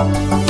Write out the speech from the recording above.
Música